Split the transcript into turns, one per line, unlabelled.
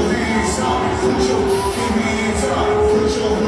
your hands up, put your give me time,